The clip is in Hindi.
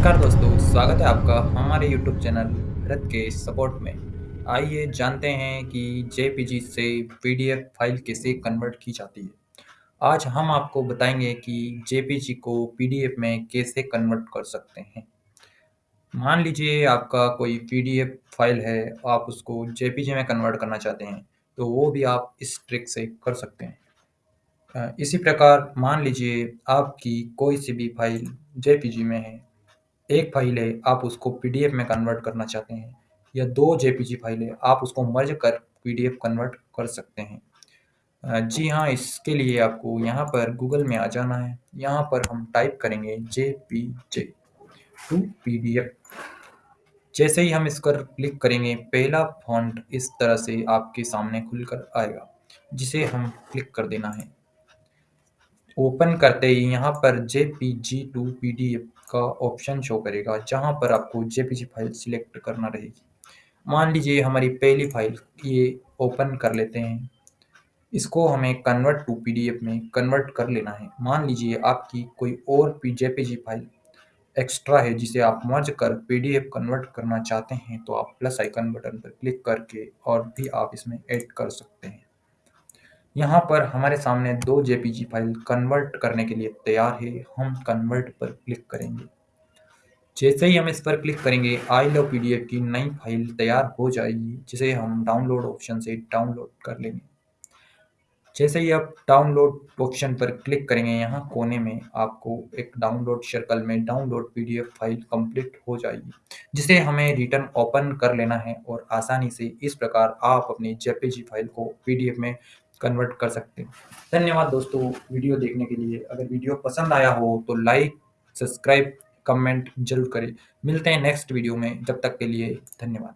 नमस्कार दोस्तों, स्वागत है आपका हमारे यूट्यूब चैनल भरत के सपोर्ट में। आइए जानते हैं कि जेपीजी से पीडीएफ फ़ाइल कैसे कन्वर्ट की जाती है। आज हम आपको बताएँगे कि जेपीजी को पीडीएफ में कैसे कन्वर्ट कर सकते हैं। मान लीजिए आपका कोई पीडीएफ फ़ाइल है, आप उसको जेपीजी में कन्वर्ट करना चाहते हैं, तो वो भी आप इस ट्रिक से कर सकते हैं। इसी प्रकार मान लीजिए आपकी कोई सी भी फ़ाइल जेपीजी में है एक फ़ाइल है, आप उसको पीडीएफ में कन्वर्ट करना चाहते हैं, या दो जेपीजी फ़ाइल है, आप उसको मर्ज कर पीडीएफ कन्वर्ट कर सकते हैं। जी हाँ इसके लिए आपको यहाँ पर गूगल में आ जाना है। यहाँ पर हम टाइप करेंगे J P J to P D F जैसे ही हम इस पर क्लिक करेंगे, पहला फॉन्ट इस तरह से आपके सामने खुलकर आएगा, जिसे हम क्लिक कर देना है। ओपन करते ही यहाँ पर जेपीजी टू पीडीएफ का ऑप्शन शो करेगा, जहाँ पर आपको जेपीजी फ़ाइल सिलेक्ट करना रहेगी। मान लीजिए हमारी पहली फ़ाइल ये ओपन कर लेते हैं। इसको हमें कन्वर्ट टू पीडीएफ में कन्वर्ट कर लेना है। मान लीजिए आपकी कोई और पी जेपीजी फ़ाइल एक्स्ट्रा है जिसे आप मर्ज कर पीडीएफ कन्वर्ट करना चाहते हैं तो आप प्लस आइकन बटन पर क्लिक करके और भी आप इसमें ऐड कर सकते हैं। यहाँ पर हमारे सामने दो जेपीजी फ़ाइल कन्वर्ट करने के लिए तैयार है। हम कन्वर्ट पर क्लिक करेंगे। जैसे ही हम इस पर क्लिक करेंगे आई लव पीडीएफ की नई फ़ाइल तैयार हो जाएगी, जिसे हम डाउनलोड ऑप्शन से डाउनलोड कर लेंगे। जैसे ही आप डाउनलोड ऑप्शन पर क्लिक करेंगे, यहाँ कोने में आपको एक डाउनलोड सर्कल में डाउनलोड पीडीएफ फ़ाइल कंप्लीट हो जाएगी, जिसे हमें रिटर्न ओपन कर लेना है और आसानी से इस प्रकार आप अपनी जेपीजी फ़ाइल को पीडीएफ में कन्वर्ट कर सकते हैं। धन्यवाद दोस्तों वीडियो देखने के लिए। अगर वीडियो पसंद आया हो तो लाइक सब्सक्राइब कमेंट ज़रूर करें। मिलते हैं नेक्स्ट वीडियो में। जब तक के लिए धन्यवाद।